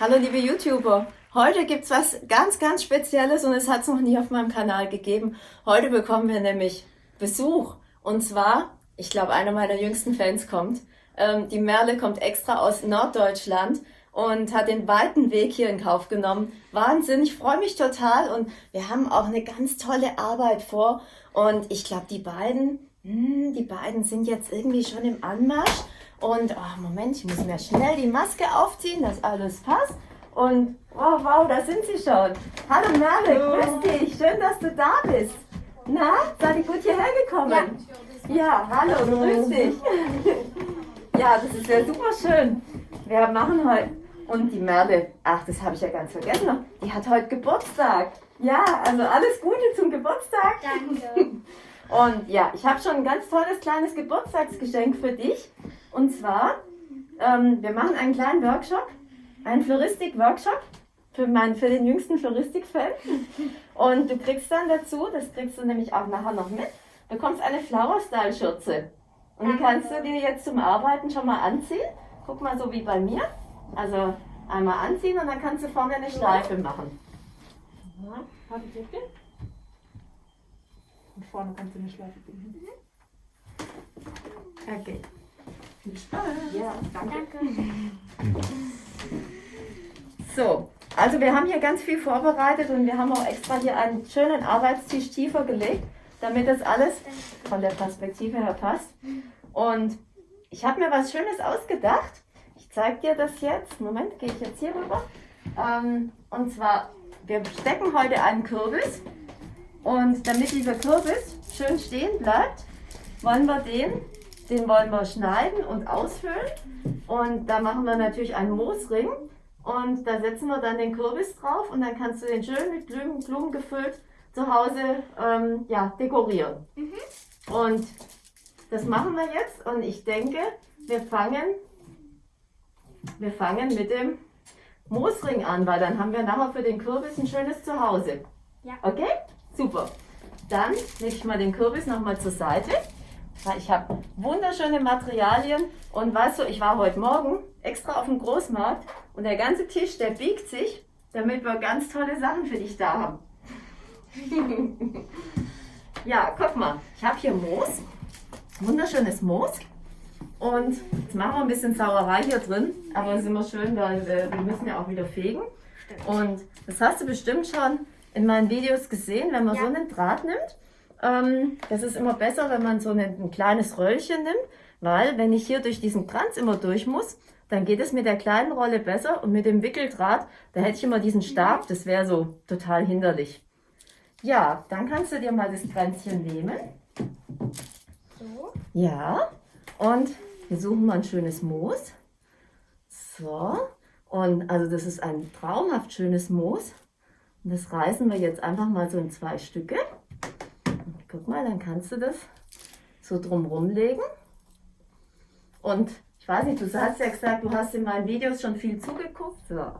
Hallo liebe YouTuber, heute gibt es was ganz, ganz Spezielles und es hat es noch nie auf meinem Kanal gegeben. Heute bekommen wir nämlich Besuch und zwar, ich glaube einer meiner jüngsten Fans kommt. Ähm, die Merle kommt extra aus Norddeutschland und hat den weiten Weg hier in Kauf genommen. Wahnsinn, ich freue mich total und wir haben auch eine ganz tolle Arbeit vor und ich glaube die beiden, hm, die beiden sind jetzt irgendwie schon im Anmarsch und, oh, Moment, ich muss mir schnell die Maske aufziehen, dass alles passt. Und, wow, wow, da sind sie schon. Hallo Merle, grüß dich. Schön, dass du da bist. Na, seid ihr gut hierher gekommen? Ja, ja hallo, grüß dich. ja, das ist ja super schön. Wir machen heute, und die Merle, ach, das habe ich ja ganz vergessen, die hat heute Geburtstag. Ja, also alles Gute zum Geburtstag. Danke. Und ja, ich habe schon ein ganz tolles kleines Geburtstagsgeschenk für dich. Und zwar, ähm, wir machen einen kleinen Workshop, einen Floristik-Workshop für, für den jüngsten Floristik-Fan. Und du kriegst dann dazu, das kriegst du nämlich auch nachher noch mit, bekommst eine Flower-Style-Schürze. Und die kannst du dir jetzt zum Arbeiten schon mal anziehen. Guck mal, so wie bei mir. Also einmal anziehen und dann kannst du vorne eine Schleife machen. Ja, warte, bitte. Und vorne kannst du eine Schleife binden. Okay. Viel Spaß. Ja, danke. Danke. So, also wir haben hier ganz viel vorbereitet und wir haben auch extra hier einen schönen Arbeitstisch tiefer gelegt, damit das alles von der Perspektive her passt. Und ich habe mir was Schönes ausgedacht. Ich zeige dir das jetzt. Moment, gehe ich jetzt hier rüber. Ähm, und zwar, wir stecken heute einen Kürbis. Und damit dieser Kürbis schön stehen bleibt, wollen wir den, den wollen wir schneiden und ausfüllen. Und da machen wir natürlich einen Moosring. Und da setzen wir dann den Kürbis drauf und dann kannst du den schön mit Blumen, Blumen gefüllt zu Hause ähm, ja, dekorieren. Und das machen wir jetzt und ich denke, wir fangen, wir fangen mit dem Moosring an, weil dann haben wir nachher für den Kürbis ein schönes Zuhause. Ja. Okay? Super. Dann lege ich mal den Kürbis nochmal zur Seite. Ich habe wunderschöne Materialien und weißt du, ich war heute Morgen extra auf dem Großmarkt und der ganze Tisch, der biegt sich, damit wir ganz tolle Sachen für dich da haben. ja, guck mal, ich habe hier Moos, wunderschönes Moos. Und jetzt machen wir ein bisschen Sauerei hier drin, aber es ist immer schön, weil wir, wir müssen ja auch wieder fegen. Und das hast du bestimmt schon in meinen Videos gesehen, wenn man Ja. so einen Draht nimmt. Ähm, das ist immer besser, wenn man so ein, ein kleines Röllchen nimmt, weil wenn ich hier durch diesen Kranz immer durch muss, dann geht es mit der kleinen Rolle besser und mit dem Wickeldraht, da hätte ich immer diesen Stab, das wäre so total hinderlich. Ja, dann kannst du dir mal das Kränzchen nehmen. So. Ja, und wir suchen mal ein schönes Moos. So, und also das ist ein traumhaft schönes Moos. Und das reißen wir jetzt einfach mal so in zwei Stücke. Guck mal, dann kannst du das so drumrum legen. Und ich weiß nicht, du hast ja gesagt, du hast in meinen Videos schon viel zugeguckt. So,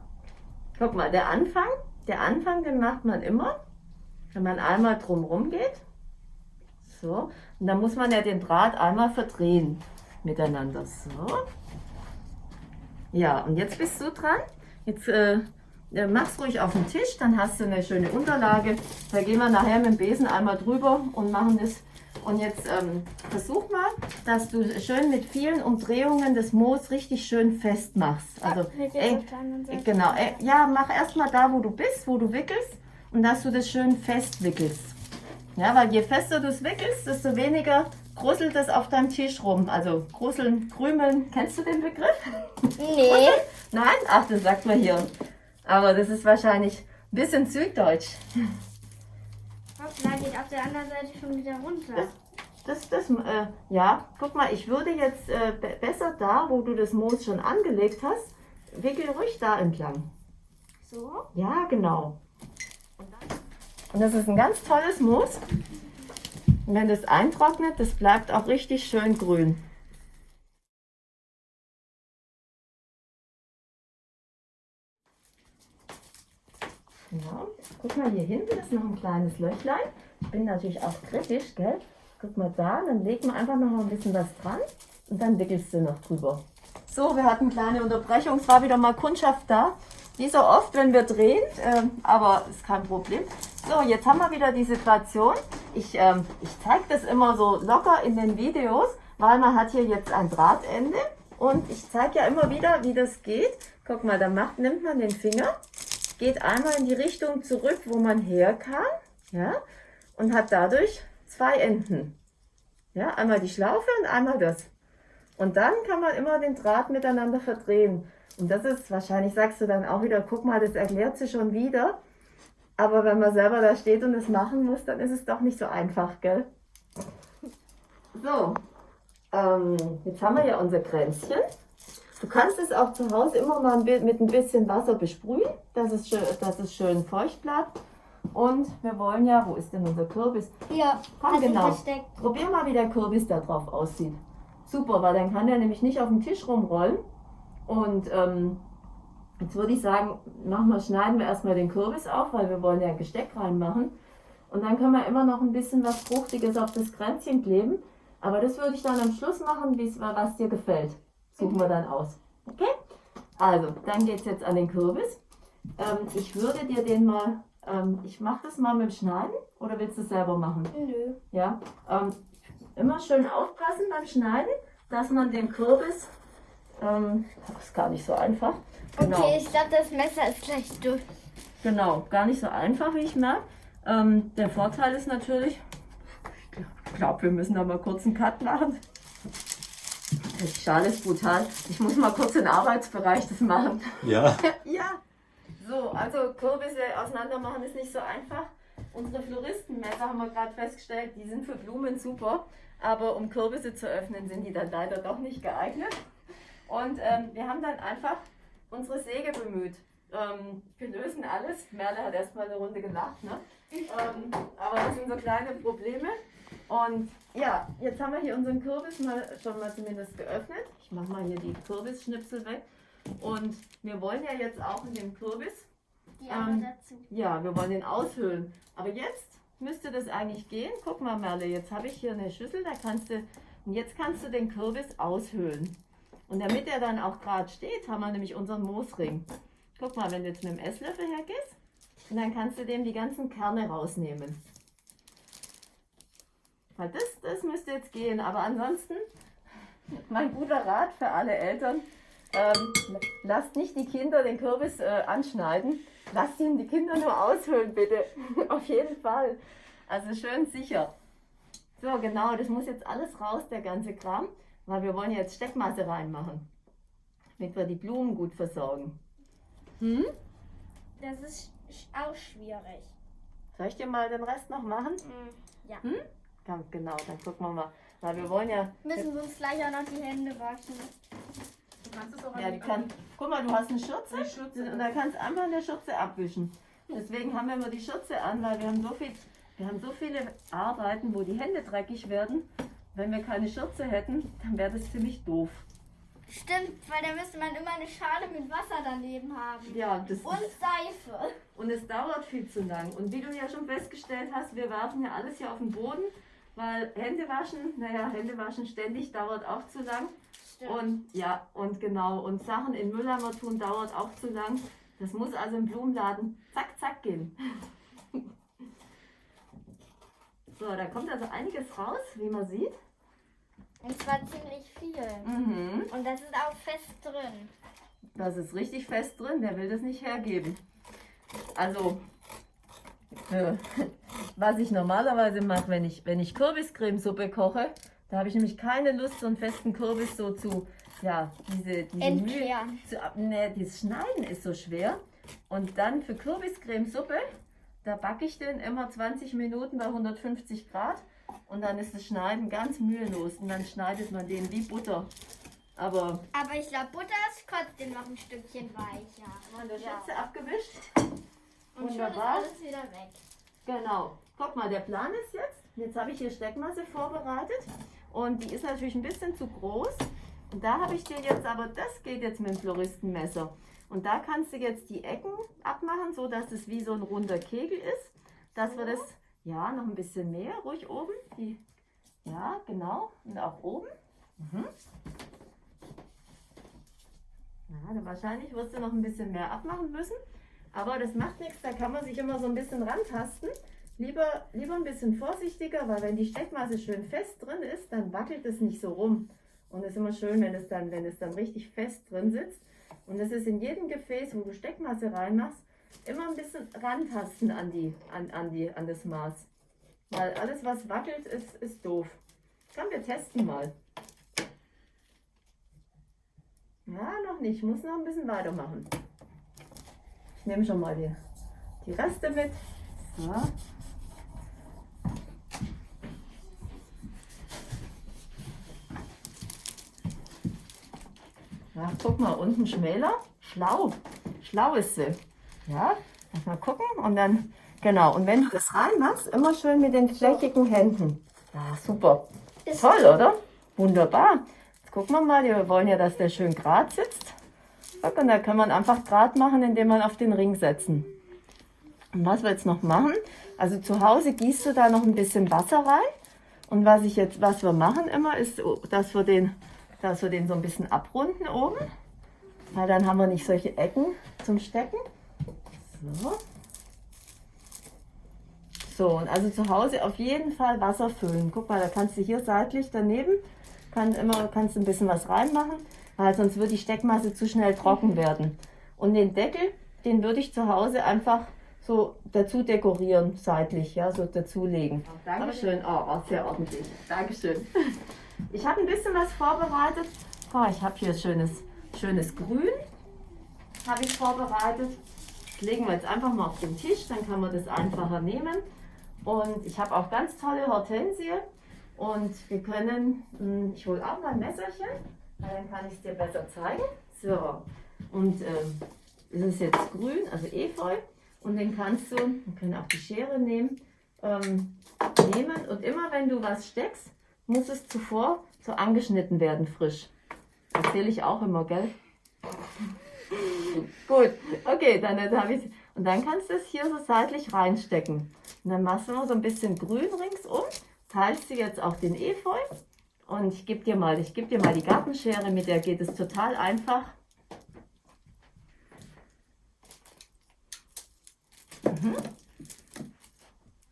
guck mal, der Anfang, der Anfang, den macht man immer, wenn man einmal drumrum geht. So, und dann muss man ja den Draht einmal verdrehen miteinander. So. Ja, und jetzt bist du dran. Jetzt äh, mach's ruhig auf den Tisch, dann hast du eine schöne Unterlage. Da gehen wir nachher mit dem Besen einmal drüber und machen das. Und jetzt ähm, versuch mal, dass du schön mit vielen Umdrehungen das Moos richtig schön fest machst. Also eng, Seite. Genau, äh, ja, mach erstmal da, wo du bist, wo du wickelst und dass du das schön fest wickelst. Ja, weil je fester du es wickelst, desto weniger gruselt es auf deinem Tisch rum. Also gruseln, krümeln, kennst du den Begriff? Nee. Nein? Ach, das sagt man hier. Aber das ist wahrscheinlich ein bisschen süddeutsch. Hoppla, geht auf der anderen Seite schon wieder runter. Das, das, äh, ja, guck mal, ich würde jetzt äh, be besser da, wo du das Moos schon angelegt hast, wickel ruhig da entlang. So. Ja, genau. Und das ist ein ganz tolles Moos. Und wenn das eintrocknet, das bleibt auch richtig schön grün. Ja, guck mal hier hinten ist noch ein kleines Löchlein. Ich bin natürlich auch kritisch, gell? Guck mal da, dann legt man einfach noch mal ein bisschen was dran und dann wickelst du noch drüber. So, wir hatten eine kleine Unterbrechung. Es war wieder mal Kundschaft da. Wie so oft, wenn wir drehen, ähm, aber ist kein Problem. So, jetzt haben wir wieder die Situation. Ich, ähm, ich zeige das immer so locker in den Videos, weil man hat hier jetzt ein Drahtende und ich zeige ja immer wieder, wie das geht. Guck mal, da macht, nimmt man den Finger, geht einmal in die Richtung zurück, wo man herkam, ja, und hat dadurch zwei Enden. Ja, einmal die Schlaufe und einmal das. Und dann kann man immer den Draht miteinander verdrehen. Und das ist, wahrscheinlich sagst du dann auch wieder, guck mal, das erklärt sie schon wieder. Aber wenn man selber da steht und es machen muss, dann ist es doch nicht so einfach, gell? So, ähm, jetzt haben wir ja unser Kränzchen. Du kannst es auch zu Hause immer mal mit ein bisschen Wasser besprühen, dass es schön, dass es schön feucht bleibt. Und wir wollen ja, wo ist denn unser Kürbis? Ja, Komm, sich genau. versteckt. Probier mal, wie der Kürbis da drauf aussieht. Super, weil dann kann der nämlich nicht auf dem Tisch rumrollen. Und ähm, jetzt würde ich sagen, machen wir, schneiden wir erstmal den Kürbis auf, weil wir wollen ja ein Gesteck reinmachen. Und dann können wir immer noch ein bisschen was Fruchtiges auf das Kränzchen kleben. Aber das würde ich dann am Schluss machen, wie's- was dir gefällt. Suchen wir dann aus. Okay? Also, dann geht es jetzt an den Kürbis. Ähm, ich würde dir den mal, ähm, ich mache das mal mit dem Schneiden oder willst du es selber machen? Nö. Ja, ähm, immer schön aufpassen beim Schneiden, dass man den Kürbis, ähm, das ist gar nicht so einfach. Genau, Okay, ich glaube, das Messer ist gleich durch. genau, gar nicht so einfach, wie ich merke. Ähm, der Vorteil ist natürlich, ich glaube, wir müssen da mal kurz einen Cut machen. Die Schale ist brutal. Ich muss mal kurz den Arbeitsbereich das machen. Ja, Ja. So, also Kürbisse auseinander machen ist nicht so einfach. Unsere Floristenmesser haben wir gerade festgestellt, die sind für Blumen super, aber um Kürbisse zu öffnen, sind die dann leider doch nicht geeignet. Und ähm, wir haben dann einfach unsere Säge bemüht. Ähm, wir lösen alles. Merle hat erstmal eine Runde gelacht, ne? Ähm, aber das sind so kleine Probleme. Und ja, jetzt haben wir hier unseren Kürbis mal schon mal zumindest geöffnet. Ich mache mal hier die Kürbisschnipsel weg. Und wir wollen ja jetzt auch in dem Kürbis, Die Arme Ähm, dazu. ja, wir wollen den aushöhlen. Aber jetzt müsste das eigentlich gehen. Guck mal, Merle, jetzt habe ich hier eine Schüssel, da kannst du, und jetzt kannst du den Kürbis aushöhlen. Und damit er dann auch gerade steht, haben wir nämlich unseren Moosring. Guck mal, wenn du jetzt mit dem Esslöffel hergehst, und dann kannst du dem die ganzen Kerne rausnehmen. Weil das, das müsste jetzt gehen. Aber ansonsten, mein guter Rat für alle Eltern, ähm, lasst nicht die Kinder den Kürbis äh, anschneiden. Lasst ihn die Kinder nur aushöhlen, bitte. Auf jeden Fall. Also schön sicher. So, genau, das muss jetzt alles raus, der ganze Kram, weil wir wollen jetzt Steckmasse reinmachen, damit wir die Blumen gut versorgen. Hm? Das ist auch schwierig. Soll ich dir mal den Rest noch machen? Mm, Ja. Ganz genau, dann gucken wir mal. Weil wir wollen ja. Müssen wir uns gleich auch noch die Hände waschen. Du kannst es auch Ja, die kann. Guck mal, du hast eine Schürze. Eine Schürze. Und da kannst du einfach eine Schürze abwischen. Deswegen haben wir immer die Schürze an, weil wir haben so viel, wir haben so viele Arbeiten, wo die Hände dreckig werden. Wenn wir keine Schürze hätten, dann wäre das ziemlich doof. Stimmt, weil da müsste man immer eine Schale mit Wasser daneben haben. Ja, das Und Seife. Und es dauert viel zu lang. Und wie du ja schon festgestellt hast, wir werfen ja alles hier auf den Boden, weil Hände waschen, naja, Hände waschen ständig dauert auch zu lang. Stimmt. Und ja, und genau, und Sachen in Mülleimer tun dauert auch zu lang. Das muss also im Blumenladen zack, zack gehen. So, da kommt also einiges raus, wie man sieht. Und zwar ziemlich viel. Mhm. Und das ist auch fest drin. Das ist richtig fest drin, der will das nicht hergeben. Also, was ich normalerweise mache, wenn ich, wenn ich Kürbiscremesuppe koche, da habe ich nämlich keine Lust, so einen festen Kürbis so zu, ja, diese, diese Entkehren. zu, ne, das Schneiden ist so schwer. Und dann für Kürbiscremesuppe, da backe ich den immer 20 Minuten bei 150 Grad und dann ist das Schneiden ganz mühelos und dann schneidet man den wie Butter. Aber Aber ich glaube, Butter ist trotzdem noch ein Stückchen weicher. Mal der Ja. Schürze abgewischt. Und schon ist Wunderbar. alles wieder weg. Genau. Guck mal, der Plan ist jetzt, jetzt habe ich hier Steckmasse vorbereitet und die ist natürlich ein bisschen zu groß. Und da habe ich dir jetzt, aber das geht jetzt mit dem Floristenmesser. Und da kannst du jetzt die Ecken abmachen, so dass es wie so ein runder Kegel ist. Dass wir das, ja, noch ein bisschen mehr, ruhig oben. Die, ja, genau. Und auch oben. Mhm. Ja, wahrscheinlich wirst du noch ein bisschen mehr abmachen müssen. Aber das macht nichts, da kann man sich immer so ein bisschen rantasten. Lieber, lieber ein bisschen vorsichtiger, weil wenn die Steckmasse schön fest drin ist, dann wackelt es nicht so rum. Und es ist immer schön, wenn es, dann, wenn es dann richtig fest drin sitzt. Und es ist in jedem Gefäß, wo du Steckmasse reinmachst, immer ein bisschen rantasten an, die, an, an, die, an das Maß. Weil alles, was wackelt, ist, ist doof. Komm, wir testen mal. Ja, noch nicht. Ich muss noch ein bisschen weitermachen. Ich nehme schon mal die, die Reste mit. So. Ja, guck mal, unten schmäler. Schlau. Schlau ist sie. Ja, lass mal gucken. Und dann, genau. Und wenn du das reinmachst, immer schön mit den flächigen Händen. Ja, super. Ist Toll, oder? Wunderbar. Jetzt gucken wir mal. Wir wollen ja, dass der schön gerade sitzt. Und da kann man einfach gerade machen, indem man auf den Ring setzen. Und was wir jetzt noch machen, also zu Hause gießt du da noch ein bisschen Wasser rein. Und was ich jetzt, was wir machen immer, ist, dass wir den dass wir den so ein bisschen abrunden oben. Weil dann haben wir nicht solche Ecken zum Stecken. So. So, und also zu Hause auf jeden Fall Wasser füllen. Guck mal, da kannst du hier seitlich daneben, kann immer, kannst ein bisschen was reinmachen, weil sonst wird die Steckmasse zu schnell trocken werden. Und den Deckel, den würde ich zu Hause einfach so dazu dekorieren, seitlich, ja, so dazulegen. Dankeschön. Oh, war sehr ordentlich. Dankeschön. Ich habe ein bisschen was vorbereitet. Oh, ich habe hier schönes, schönes Grün. Habe ich vorbereitet. Das legen wir jetzt einfach mal auf den Tisch, dann kann man das einfacher nehmen. Und ich habe auch ganz tolle Hortensie. Und wir können, hm, ich hole auch mal ein Messerchen, weil dann kann ich es dir besser zeigen. So, und ähm, das ist jetzt grün, also Efeu. Und den kannst du, wir können auch die Schere nehmen, ähm, nehmen. Und immer wenn du was steckst, muss es zuvor so angeschnitten werden, frisch. Erzähle ich auch immer, gell? Gut, okay, dann habe ich Und dann kannst du es hier so seitlich reinstecken. Und dann machst du noch so ein bisschen grün ringsum, teilst du jetzt auch den Efeu und ich gebe dir mal, ich gebe dir mal die Gartenschere, mit der geht es total einfach. Mhm.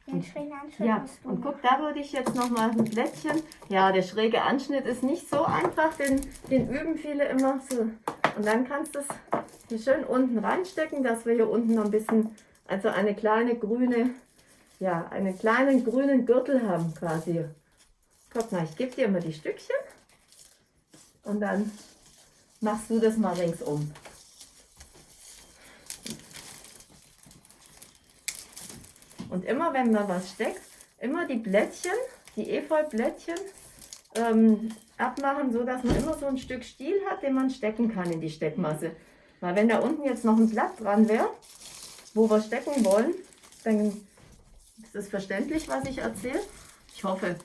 Den schrägen Anschnitt Ja, und guck, da würde ich jetzt noch mal ein Blättchen. Ja, der schräge Anschnitt ist nicht so einfach, den, den üben viele immer so. Und dann kannst du es hier schön unten reinstecken, dass wir hier unten noch ein bisschen, also eine kleine grüne, ja, einen kleinen grünen Gürtel haben quasi. Guck mal, ich gebe dir mal die Stückchen und dann machst du das mal ringsum. Und immer wenn man was steckt, immer die Blättchen, die Efeublättchen ähm, abmachen, so dass man immer so ein Stück Stiel hat, den man stecken kann in die Steckmasse. Weil wenn da unten jetzt noch ein Blatt dran wäre, wo wir stecken wollen, dann es verständlich, was ich erzähle. Ich hoffe.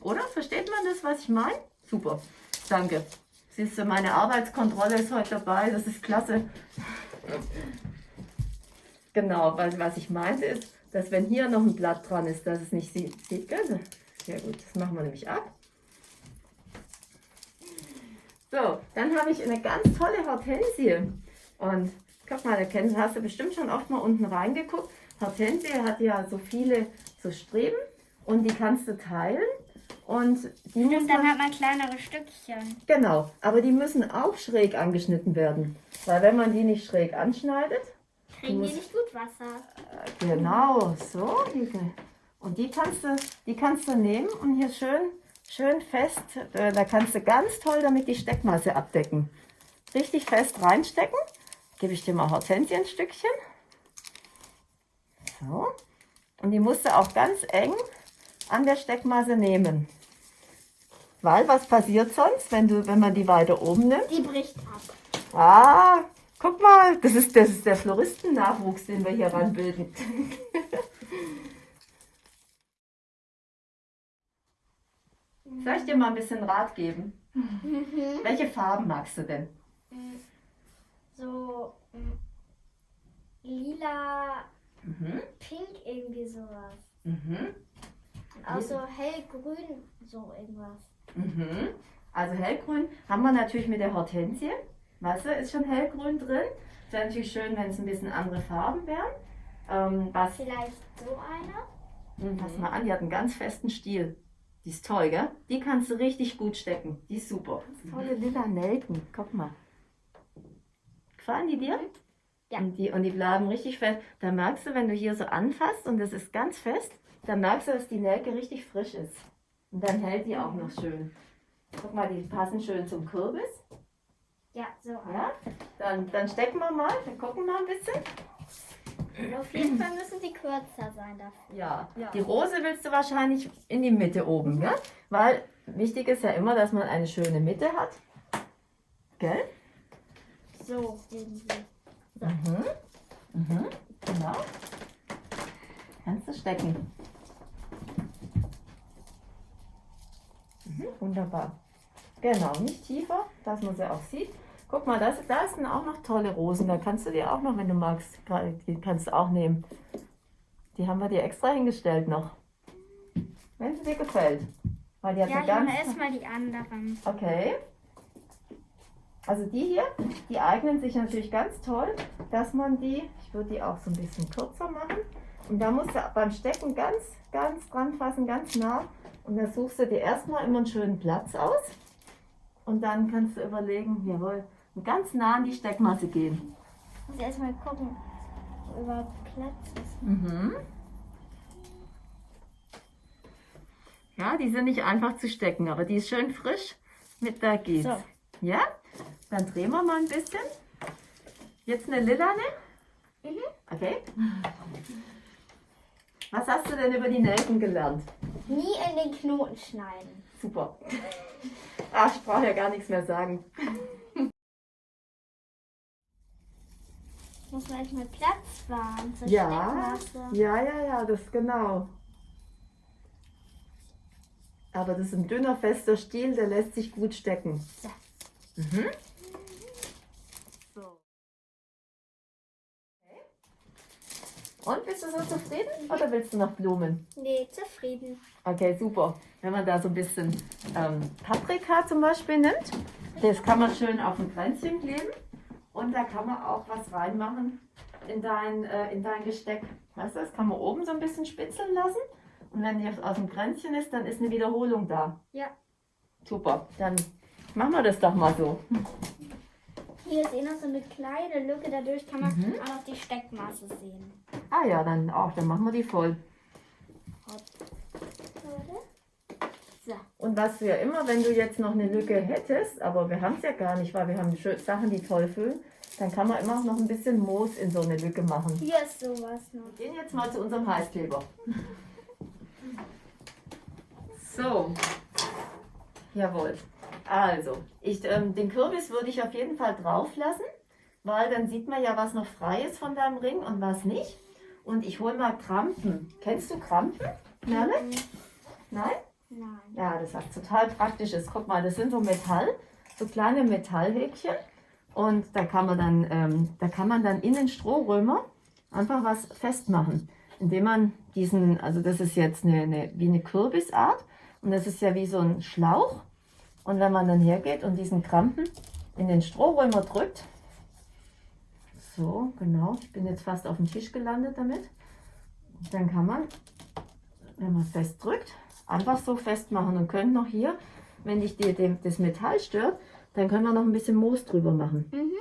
Oder? Versteht man das, was ich meine? Super. Danke. Siehst du, meine Arbeitskontrolle ist heute dabei. Das ist klasse. Genau, weil was ich meinte ist, dass wenn hier noch ein Blatt dran ist, dass es nicht sieht. sieht gell? Ja gut, das machen wir nämlich ab. So, dann habe ich eine ganz tolle Hortensie. Und guck mal, da kennst, hast du bestimmt schon oft mal unten reingeguckt. Hortensie hat ja so viele so Streben und die kannst du teilen. Und die Und dann hat man kleinere Stückchen. genau, aber die müssen auch schräg angeschnitten werden. Weil wenn man die nicht schräg anschneidet, Kriegen die nicht gut Wasser. Genau, so. Und die kannst du, die kannst du nehmen und hier schön, schön fest, äh, da kannst du ganz toll damit die Steckmasse abdecken. Richtig fest reinstecken. Gebe ich dir mal Hortensie ein Stückchen. So. Und die musst du auch ganz eng an der Steckmasse nehmen. Weil was passiert sonst, wenn, du, wenn man die weiter oben nimmt? Die bricht ab. Ah, guck mal, das ist, das ist der Floristennachwuchs, den wir hier ranbilden. Soll ich dir mal ein bisschen Rat geben? Welche Farben magst du denn? So mm, lila, Mhm. pink, irgendwie sowas. Mhm. Und auch so hellgrün, so irgendwas. Mhm. Also hellgrün haben wir natürlich mit der Hortensie. Wasser ist schon hellgrün drin. Es wäre natürlich schön, wenn es ein bisschen andere Farben wären. Ähm, was, Vielleicht so einer? Hm, pass mal an, die hat einen ganz festen Stiel. Die ist toll, gell? Die kannst du richtig gut stecken. Die ist super. Tolle lila Nelken. Guck mal. Gefallen die dir? Ja. Und die, und die bleiben richtig fest. Da merkst du, wenn du hier so anfasst und das ist ganz fest, dann merkst du, dass die Nelke richtig frisch ist. Und dann hält die auch noch schön. Guck mal, die passen schön zum Kürbis. Ja, so. Ja? Dann, dann stecken wir mal, wir gucken mal ein bisschen. Auf jeden Fall müssen die kürzer sein dafür. Ja. Ja. Die Rose willst du wahrscheinlich in die Mitte oben, ja? Weil wichtig ist ja immer, dass man eine schöne Mitte hat. Gell? So irgendwie. Mhm. Mhm. Genau. Kannst du stecken. Mhm. Wunderbar. Genau, nicht tiefer, dass man sie auch sieht. Guck mal, das, da sind auch noch tolle Rosen. Da kannst du dir auch noch, wenn du magst, die kannst du auch nehmen. Die haben wir dir extra hingestellt noch. Wenn sie dir gefällt. Weil die hat Ja, ich ganz... erstmal die anderen. Okay. Also die hier, die eignen sich natürlich ganz toll, dass man die, ich würde die auch so ein bisschen kürzer machen. Und da musst du beim Stecken ganz, ganz dran fassen, ganz nah. Und dann suchst du dir erstmal immer einen schönen Platz aus. Und dann kannst du überlegen, jawohl, ganz nah an die Steckmasse gehen. Ich muss erstmal gucken, wo überhaupt Platz ist. Mhm. Ja, die sind nicht einfach zu stecken, aber die ist schön frisch. Mit da geht's. So. Ja? Dann drehen wir mal ein bisschen. Jetzt eine lilane. Mhm. Okay. Was hast du denn über die Nelken gelernt? Nie in den Knoten schneiden. Super. Ach, ich brauche ja gar nichts mehr sagen. Muss man erstmal Platz wahren zur Ja, ja, ja, ja, das genau. Aber das ist ein dünner, fester Stiel, der lässt sich gut stecken. Mhm. So. Okay. Und bist du so zufrieden oder willst du noch Blumen? Nee, zufrieden. Okay, super. Wenn man da so ein bisschen ähm, Paprika zum Beispiel nimmt, das kann man schön auf ein Kränzchen kleben und da kann man auch was reinmachen in dein, äh, in dein Gesteck. Weißt du, das kann man oben so ein bisschen spitzeln lassen und wenn die aus dem Kränzchen ist, dann ist eine Wiederholung da. Ja. Super, dann machen wir das doch mal so. Hier ist eh noch so eine kleine Lücke, dadurch kann man Mhm. auch noch die Steckmasse sehen. Ah ja, dann auch, dann machen wir die voll. So. Und was wir immer, wenn du jetzt noch eine Lücke hättest, aber wir haben es ja gar nicht, weil wir haben Sachen, die toll füllen, dann kann man immer noch ein bisschen Moos in so eine Lücke machen. Hier ist sowas noch. Wir gehen jetzt mal zu unserem Heißkleber. So. Jawohl. Also, ich, ähm, den Kürbis würde ich auf jeden Fall drauf lassen, weil dann sieht man ja, was noch frei ist von deinem Ring und was nicht. Und ich hole mal Krampen. Kennst du Krampen? Merle? Nein? Nein. Ja, das was total praktisch ist. Guck mal, das sind so Metall, so kleine Metallhäkchen. Und da kann man dann, ähm, da kann man dann in den Strohrömer einfach was festmachen, indem man diesen, also das ist jetzt eine, eine, wie eine Kürbisart und das ist ja wie so ein Schlauch. Und wenn man dann hergeht und diesen Krampen in den Strohrömer drückt, so genau, ich bin jetzt fast auf dem Tisch gelandet damit, dann kann man, wenn man fest drückt, einfach so festmachen und können noch hier, wenn dich die, dem, das Metall stört, dann können wir noch ein bisschen Moos drüber machen. Mhm.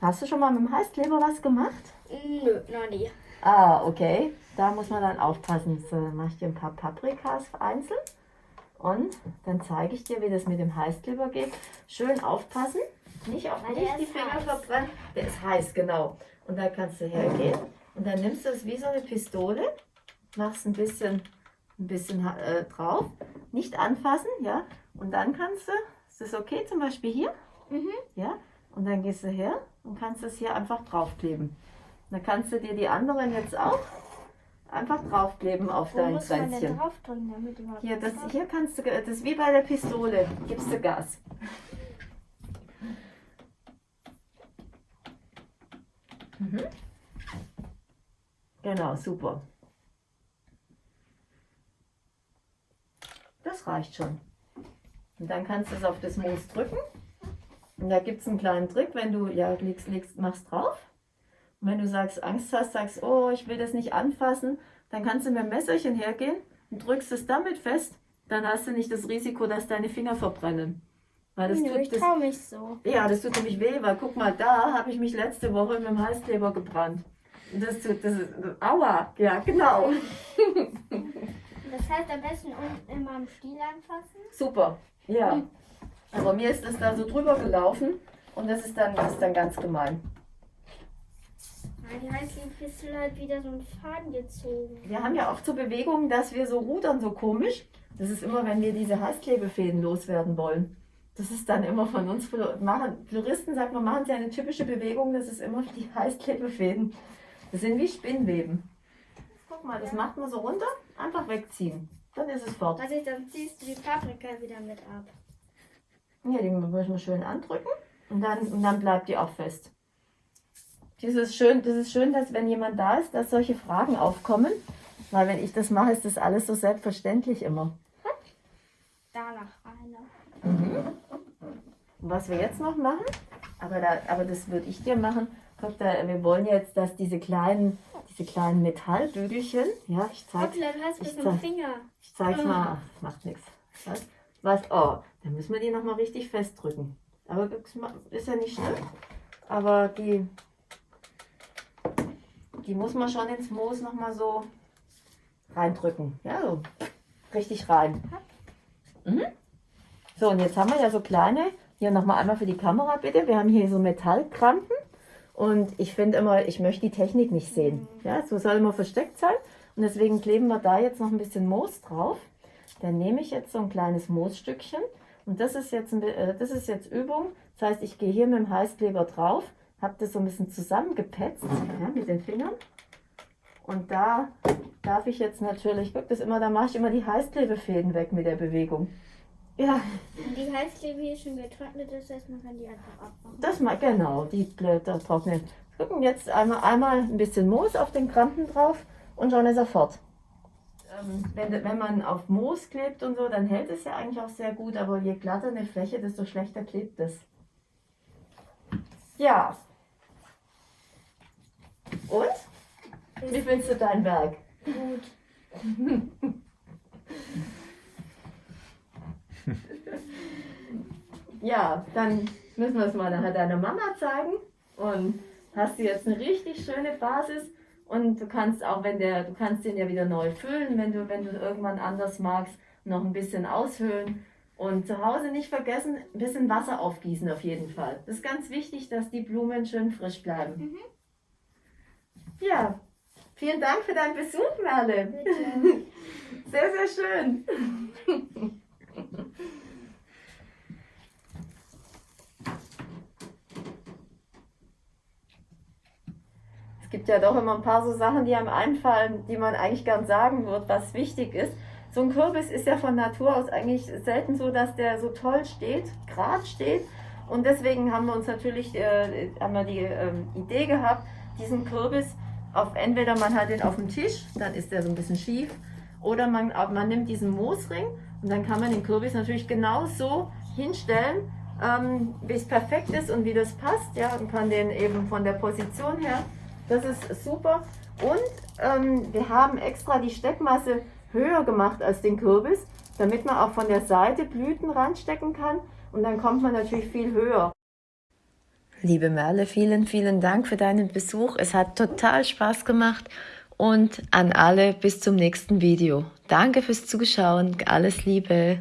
Hast du schon mal mit dem Heißkleber was gemacht? Nö, noch nie. Ah, okay. Da muss man dann aufpassen. So, dann mache ich dir ein paar Paprikas einzeln. Und dann zeige ich dir, wie das mit dem Heißkleber geht. Schön aufpassen. Nicht auf nicht die Finger verbrennen. Der ist heiß, genau. Und da kannst du hergehen. Und dann nimmst du es wie so eine Pistole. Machst ein bisschen, ein bisschen äh, drauf. Nicht anfassen, ja. Und dann kannst du, ist das okay zum Beispiel hier? Mhm. Ja, und dann gehst du her und kannst es hier einfach draufkleben. Dann kannst du dir die anderen jetzt auch einfach draufkleben auf Wo dein Kränzchen. Hier, das, hier kannst du, das ist wie bei der Pistole, gibst du Gas. Mhm. Genau, super. Das reicht schon. Und dann kannst du es auf das Moos drücken Und da gibt es einen kleinen Trick, wenn du ja legst, legst, machst drauf. Und wenn du sagst, Angst hast, sagst, oh, ich will das nicht anfassen, dann kannst du mit dem Messerchen hergehen und drückst es damit fest. Dann hast du nicht das Risiko, dass deine Finger verbrennen. Weil das Nö, tut, ich trau mich so. Ja, das tut nämlich weh, weil guck mal, da habe ich mich letzte Woche mit dem Heißkleber gebrannt. Das tut, das ist, aua, ja, genau. Das heißt am besten immer am Stiel anfassen? Super, ja. Aber mir ist das da so drüber gelaufen und das ist dann, das ist dann ganz gemein. Die Heißklebepistole hat wieder so einen Faden gezogen. Wir haben ja auch zur Bewegung, dass wir so rudern, so komisch. Das ist immer, wenn wir diese Heißklebefäden loswerden wollen. Das ist dann immer von uns machen, Floristen, sagt man, machen sie eine typische Bewegung, das ist immer die Heißklebefäden. Das sind wie Spinnweben. Guck mal, das macht man so runter, einfach wegziehen. Dann ist es fort. Also dann ziehst du die Paprika wieder mit ab. Ja, die müssen wir schön andrücken und dann, und dann bleibt die auch fest. Das ist, schön, das ist schön, dass wenn jemand da ist, dass solche Fragen aufkommen. Weil wenn ich das mache, ist das alles so selbstverständlich immer. Danach rein. Mhm. Was wir jetzt noch machen, aber, da, aber das würde ich dir machen, guck da, wir wollen jetzt, dass diese kleinen, diese kleinen Metallbügelchen, ja, ich zeig's, ich, zeig, ich zeig's mal, Ach, macht nichts. Was? Was? Oh, dann müssen wir die nochmal richtig festdrücken. Aber ist ja nicht schlimm. Aber die, die muss man schon ins Moos nochmal so reindrücken. Ja, so richtig rein. Mhm. So, und jetzt haben wir ja so kleine, hier nochmal einmal für die Kamera bitte. Wir haben hier so Metallkrampen. Und ich finde immer, ich möchte die Technik nicht sehen. Ja, so soll immer versteckt sein. Und deswegen kleben wir da jetzt noch ein bisschen Moos drauf. Dann nehme ich jetzt so ein kleines Moosstückchen. Und das ist jetzt, ein, äh, das ist jetzt Übung. Das heißt, ich gehe hier mit dem Heißkleber drauf, habe das so ein bisschen zusammengepetzt ja, mit den Fingern. Und da darf ich jetzt natürlich, guck das immer, da mache ich immer die Heißklebefäden weg mit der Bewegung. Ja. Die Heißklebe hier schon getrocknet, das heißt, man kann die einfach abmachen. Das mal, genau, die Blätter trocknen. Gucken jetzt einmal, einmal ein bisschen Moos auf den Krampen drauf und schon ist er fort. Ähm, wenn, wenn man auf Moos klebt und so, dann hält es ja eigentlich auch sehr gut, aber je glatter eine Fläche, desto schlechter klebt es. Ja. Und? Wie findest du dein Werk? Gut. ja, dann müssen wir es mal nachher deiner Mama zeigen. Und hast du jetzt eine richtig schöne Basis. Und du kannst auch, wenn der, du kannst den ja wieder neu füllen, wenn du, wenn du irgendwann anders magst, noch ein bisschen aushöhlen. Und zu Hause nicht vergessen, ein bisschen Wasser aufgießen auf jeden Fall. Das ist ganz wichtig, dass die Blumen schön frisch bleiben. Mhm. Ja, vielen Dank für deinen Besuch, Merle. Bitte. Sehr, sehr schön. Es gibt ja doch immer ein paar so Sachen, die einem einfallen, die man eigentlich gern sagen wird, was wichtig ist. So ein Kürbis ist ja von Natur aus eigentlich selten so, dass der so toll steht, gerade steht. Und deswegen haben wir uns natürlich äh, haben wir die äh, Idee gehabt, diesen Kürbis auf entweder man hat den auf dem Tisch, dann ist der so ein bisschen schief, oder man, man nimmt diesen Moosring und dann kann man den Kürbis natürlich genau so hinstellen, ähm, wie es perfekt ist und wie das passt. Ja, und kann den eben von der Position her das ist super. Und ähm, wir haben extra die Steckmasse höher gemacht als den Kürbis, damit man auch von der Seite Blüten ranstecken kann. Und dann kommt man natürlich viel höher. Liebe Merle, vielen, vielen Dank für deinen Besuch. Es hat total Spaß gemacht. Und an alle bis zum nächsten Video. Danke fürs Zuschauen. Alles Liebe.